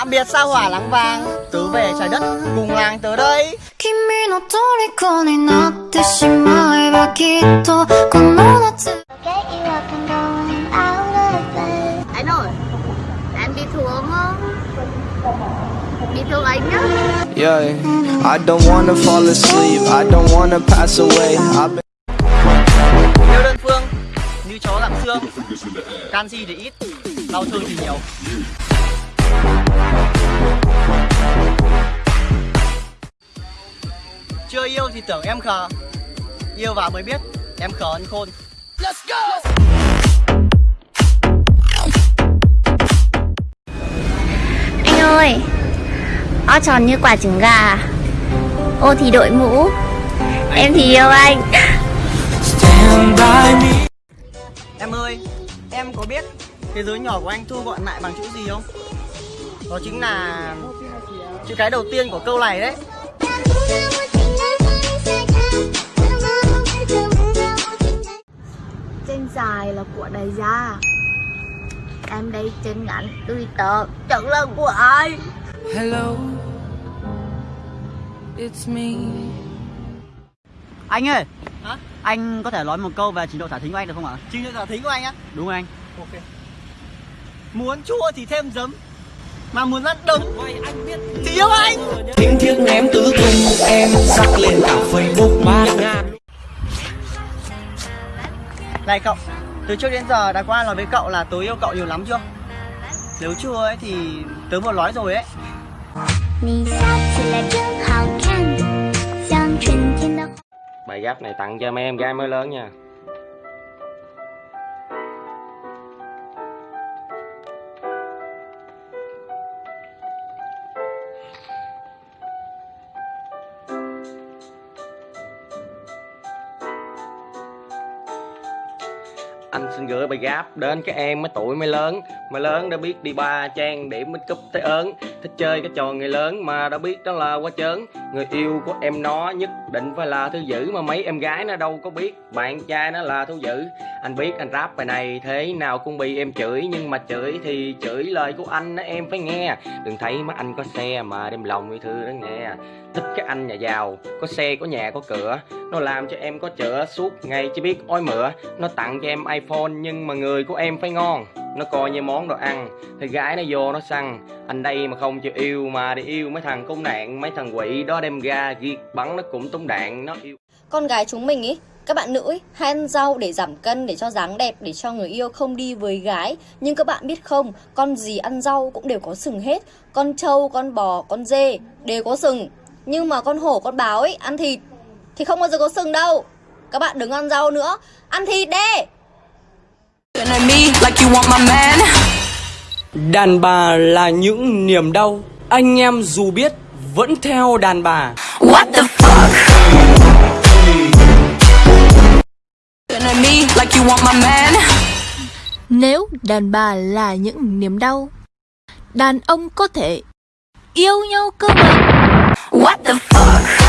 Tạm biệt sao hỏa lắng vàng Tớ về trái đất cùng làng tớ đây. Anh ơi Em bị thương không? Bị thương anh nhá. Yeah, I don't wanna fall asleep I don't wanna pass away. Theo đơn phương Như chó lạng xương. Canxi thì ít Đau thương thì nhiều. Chưa yêu thì tưởng em khờ. Yêu vào mới biết Em khờ ăn khôn. Anh ơi, O tròn như quả trứng gà. Ô thì đội mũ. Em thì yêu anh. Em ơi Em có biết Thế giới nhỏ của anh thu gọn lại bằng chữ gì không? Đó chính là Chữ cái đầu tiên của câu này đấy Chân dài là của đại gia Em đây chân ngắn tùy tờ Chẳng là của ai Hello, it's me. Anh ơi, Hả? anh có thể nói một câu về trình độ thả thính của anh được không ạ? Trình độ thả thính của anh á Đúng anh. Ok Muốn chua thì thêm giấm mà muốn rất đông thì yêu anh. tiếng thiết ném tứ tung em sắc lên cả facebook. Ba ngàn này cậu từ trước đến giờ đã qua nói với cậu là tớ yêu cậu nhiều lắm chưa? Nếu chưa ấy thì tớ vừa nói rồi ấy. Bài giáp này tặng cho mấy em gái mới lớn nha. Anh xin gửi bài gáp đến các em mới tuổi mới lớn. Mới lớn đã biết đi ba trang điểm mới cúp tới ớn, Thích chơi cái trò người lớn mà đã biết đó là quá chớn Người yêu của em nó nhất định phải là thứ dữ Mà mấy em gái nó đâu có biết. Bạn trai nó là thứ dữ. Anh biết anh rap bài này thế nào cũng bị em chửi Nhưng mà chửi thì chửi lời của anh đó em phải nghe. Đừng thấy mắt anh có xe mà đem lòng yêu thương đó nghe. Thích cái anh nhà giàu, có xe, có nhà, có cửa. Nó làm cho em có chữa suốt ngày chỉ biết ôi mửa. Nó tặng cho em iPhone nhưng mà người của em phải ngon. Nó coi như món đồ ăn Thì gái nó vô nó săn. Anh đây mà không chịu yêu mà đi yêu mấy thằng công nạn Mấy thằng quỷ đó đem ra giết bắn nó cũng túng đạn Nó yêu. Con gái chúng mình ý các bạn nữ ý, hay ăn rau để giảm cân để cho dáng đẹp để cho người yêu không đi với gái. Nhưng các bạn biết không con gì ăn rau cũng đều có sừng hết. Con trâu con bò con dê đều có sừng. Nhưng mà con hổ con báo ấy ăn thịt thì không bao giờ có sừng đâu. Các bạn đừng ăn rau nữa ăn thịt đi! Đàn bà là những niềm đau Anh em dù biết vẫn theo đàn bà What the fuck? Looking at me like you want my man. Nếu đàn bà là những niềm đau, đàn ông có thể yêu nhau cơ mà. What the fuck?